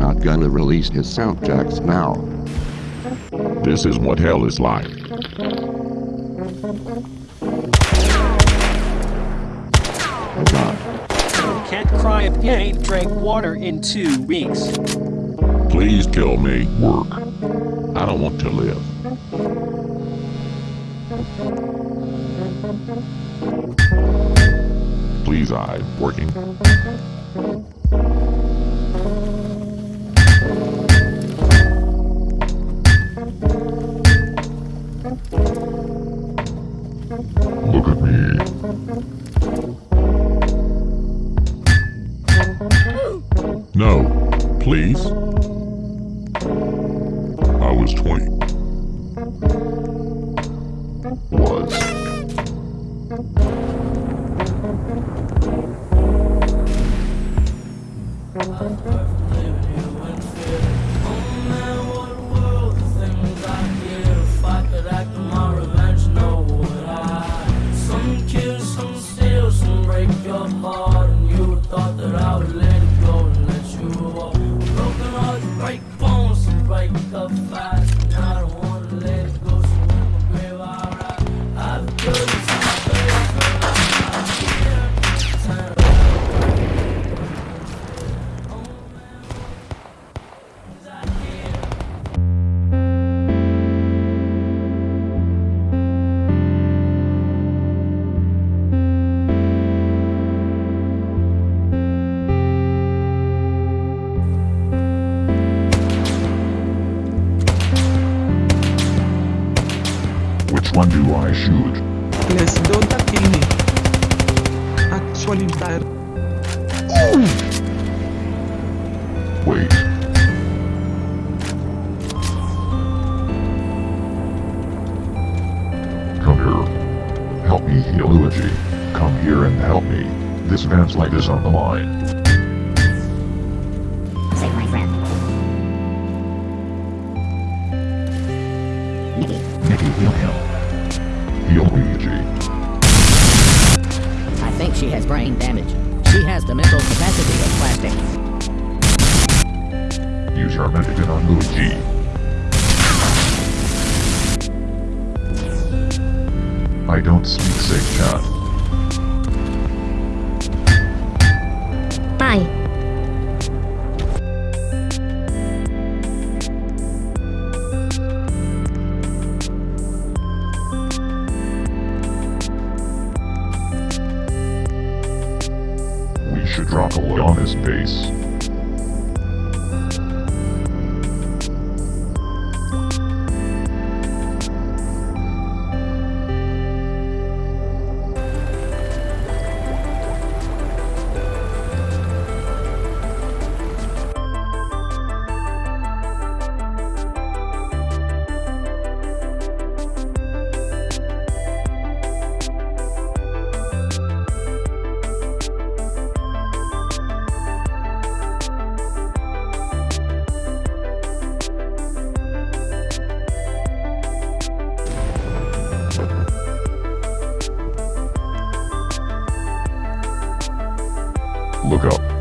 not gonna release his sound checks now. This is what hell is like. God. Can't cry if you ain't drank water in two weeks. Please kill me. Work. I don't want to live. Please, I working. No, please. Do I shoot? Let's don't kill me. Actually, there. Wait. Come here. Help me heal Luigi. Come here and help me. This man's life is on the line. Save my friend. Nikki, Nikki, heal him. Luigi. I think she has brain damage. She has the mental capacity of plastic. Use your medicine on Luigi. I don't speak safe chat. We should drop a load on his base. Look up.